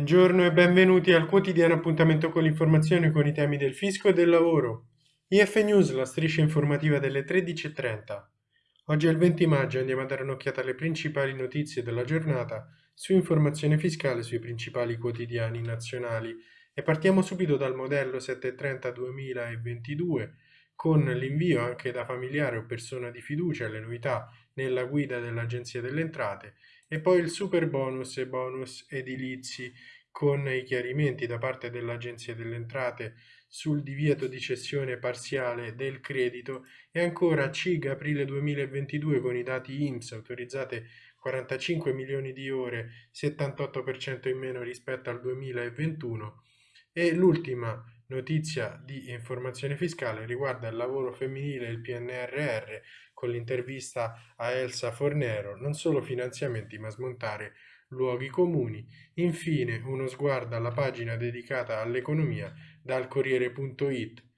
Buongiorno e benvenuti al quotidiano appuntamento con l'informazione con i temi del fisco e del lavoro. IF News, la striscia informativa delle 13.30. Oggi è il 20 maggio e andiamo a dare un'occhiata alle principali notizie della giornata su informazione fiscale sui principali quotidiani nazionali e partiamo subito dal modello 730-2022 con l'invio anche da familiare o persona di fiducia alle novità nella guida dell'Agenzia delle Entrate e poi il super bonus e bonus edilizi con i chiarimenti da parte dell'Agenzia delle Entrate sul divieto di cessione parziale del credito e ancora CIG aprile 2022 con i dati IMSS autorizzate 45 milioni di ore, 78% in meno rispetto al 2021 e l'ultima notizia di informazione fiscale riguarda il lavoro femminile e il PNRR con l'intervista a Elsa Fornero, non solo finanziamenti ma smontare luoghi comuni. Infine uno sguardo alla pagina dedicata all'economia dal Corriere.it.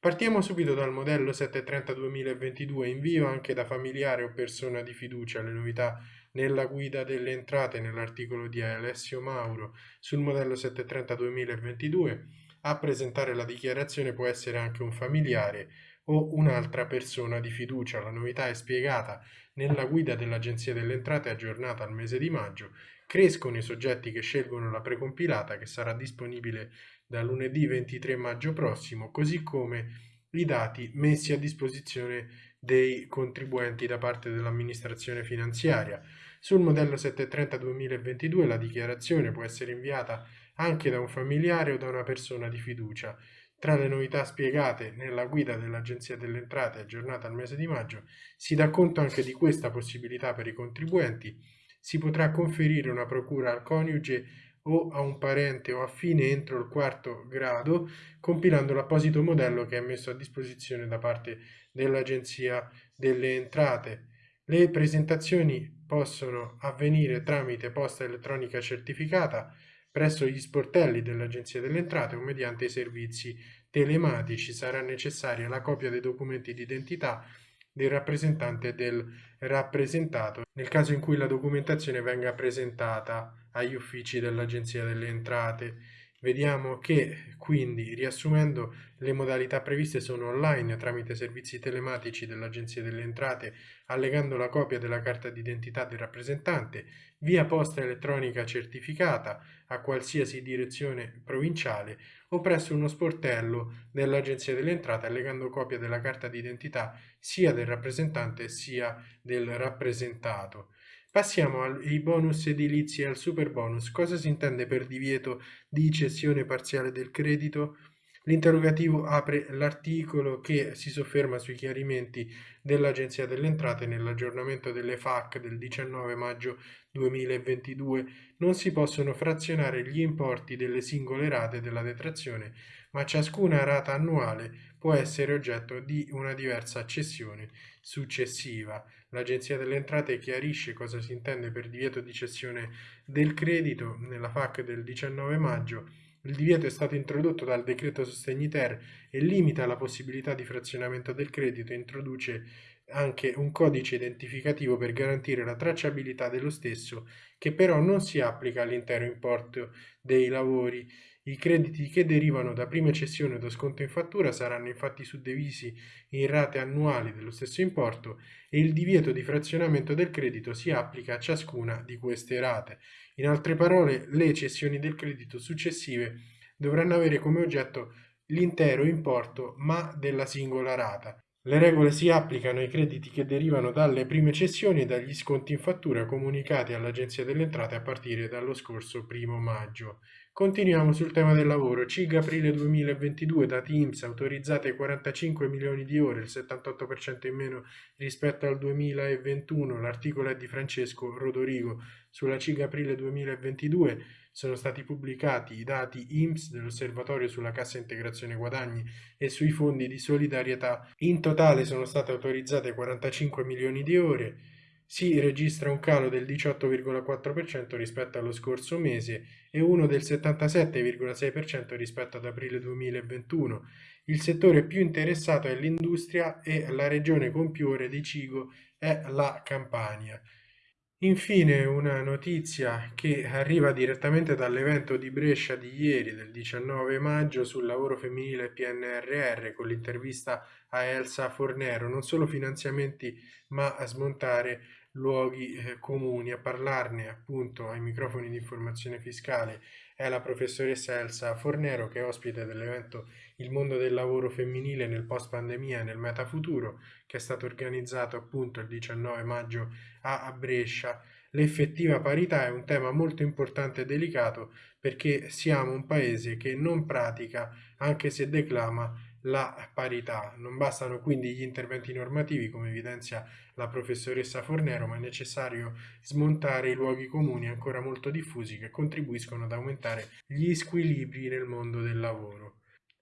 Partiamo subito dal modello 730-2022, invio anche da familiare o persona di fiducia le novità nella guida delle entrate nell'articolo di Alessio Mauro sul modello 730-2022. A presentare la dichiarazione può essere anche un familiare o un'altra persona di fiducia. La novità è spiegata nella guida dell'Agenzia delle Entrate aggiornata al mese di maggio. Crescono i soggetti che scelgono la precompilata che sarà disponibile da lunedì 23 maggio prossimo, così come i dati messi a disposizione dei contribuenti da parte dell'amministrazione finanziaria. Sul modello 730-2022 la dichiarazione può essere inviata anche da un familiare o da una persona di fiducia. Tra le novità spiegate nella guida dell'Agenzia delle Entrate aggiornata al mese di maggio si dà conto anche di questa possibilità per i contribuenti. Si potrà conferire una procura al coniuge o a un parente o affine entro il quarto grado compilando l'apposito modello che è messo a disposizione da parte dell'Agenzia delle Entrate. Le presentazioni possono avvenire tramite posta elettronica certificata Presso gli sportelli dell'Agenzia delle Entrate o mediante i servizi telematici. Sarà necessaria la copia dei documenti di identità del rappresentante del rappresentato nel caso in cui la documentazione venga presentata agli uffici dell'Agenzia delle Entrate Vediamo che quindi, riassumendo, le modalità previste sono online tramite servizi telematici dell'Agenzia delle Entrate, allegando la copia della carta d'identità del rappresentante, via posta elettronica certificata a qualsiasi direzione provinciale o presso uno sportello dell'Agenzia delle Entrate allegando copia della carta d'identità sia del rappresentante sia del rappresentato. Passiamo ai bonus edilizi e al super bonus. Cosa si intende per divieto di cessione parziale del credito? L'interrogativo apre l'articolo che si sofferma sui chiarimenti dell'Agenzia delle Entrate nell'aggiornamento delle FAC del 19 maggio 2022. Non si possono frazionare gli importi delle singole rate della detrazione, ma ciascuna rata annuale può essere oggetto di una diversa cessione successiva. L'Agenzia delle Entrate chiarisce cosa si intende per divieto di cessione del credito nella FAC del 19 maggio. Il divieto è stato introdotto dal decreto Sostegni Ter e limita la possibilità di frazionamento del credito e introduce anche un codice identificativo per garantire la tracciabilità dello stesso che però non si applica all'intero importo dei lavori i crediti che derivano da prima cessione o da sconto in fattura saranno infatti suddivisi in rate annuali dello stesso importo e il divieto di frazionamento del credito si applica a ciascuna di queste rate. In altre parole, le cessioni del credito successive dovranno avere come oggetto l'intero importo ma della singola rata. Le regole si applicano ai crediti che derivano dalle prime cessioni e dagli sconti in fattura comunicati all'Agenzia delle Entrate a partire dallo scorso primo maggio. Continuiamo sul tema del lavoro. CIG aprile 2022, dati IMSS, autorizzate 45 milioni di ore, il 78% in meno rispetto al 2021. L'articolo è di Francesco Rodorigo. Sulla CIG aprile 2022 sono stati pubblicati i dati IMSS dell'Osservatorio sulla Cassa Integrazione Guadagni e sui fondi di solidarietà. In totale sono state autorizzate 45 milioni di ore, si registra un calo del 18,4% rispetto allo scorso mese e uno del 77,6% rispetto ad aprile 2021. Il settore più interessato è l'industria e la regione con più ore di cibo è la Campania. Infine una notizia che arriva direttamente dall'evento di Brescia di ieri, del 19 maggio, sul lavoro femminile PNRR, con l'intervista a Elsa Fornero, non solo finanziamenti ma a smontare luoghi eh, comuni, a parlarne appunto ai microfoni di informazione fiscale è la professoressa Elsa Fornero che è ospite dell'evento Il mondo del lavoro femminile nel post pandemia e nel metafuturo che è stato organizzato appunto il 19 maggio a Brescia, l'effettiva parità è un tema molto importante e delicato perché siamo un paese che non pratica, anche se declama, la parità. Non bastano quindi gli interventi normativi, come evidenzia la professoressa Fornero, ma è necessario smontare i luoghi comuni ancora molto diffusi che contribuiscono ad aumentare gli squilibri nel mondo del lavoro.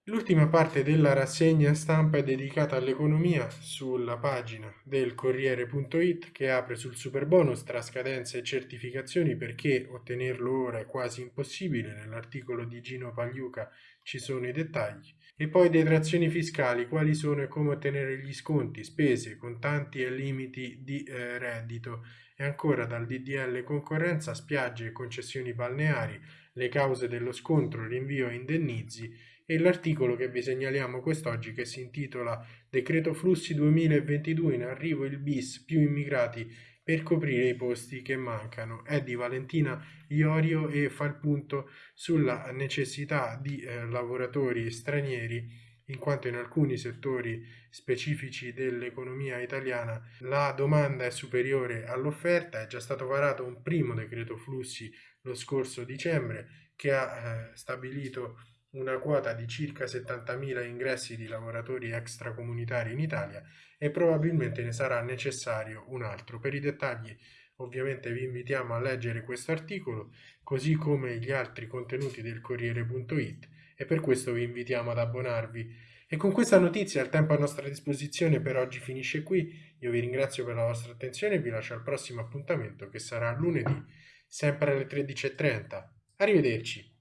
L'ultima parte della rassegna stampa è dedicata all'economia sulla pagina del Corriere.it che apre sul super bonus tra scadenze e certificazioni perché ottenerlo ora è quasi impossibile. Nell'articolo di Gino Pagliuca ci sono i dettagli. E poi detrazioni fiscali, quali sono e come ottenere gli sconti, spese, contanti e limiti di eh, reddito. E ancora dal DDL concorrenza, spiagge e concessioni balneari, le cause dello scontro, rinvio e indennizi e l'articolo che vi segnaliamo quest'oggi che si intitola Decreto Flussi 2022 in arrivo il bis più immigrati per coprire i posti che mancano. È di Valentina Iorio e fa il punto sulla necessità di eh, lavoratori stranieri in quanto in alcuni settori specifici dell'economia italiana la domanda è superiore all'offerta, è già stato varato un primo decreto flussi lo scorso dicembre che ha eh, stabilito una quota di circa 70.000 ingressi di lavoratori extracomunitari in Italia e probabilmente ne sarà necessario un altro. Per i dettagli ovviamente vi invitiamo a leggere questo articolo così come gli altri contenuti del Corriere.it e per questo vi invitiamo ad abbonarvi. E con questa notizia il tempo a nostra disposizione per oggi finisce qui. Io vi ringrazio per la vostra attenzione e vi lascio al prossimo appuntamento che sarà lunedì, sempre alle 13.30. Arrivederci.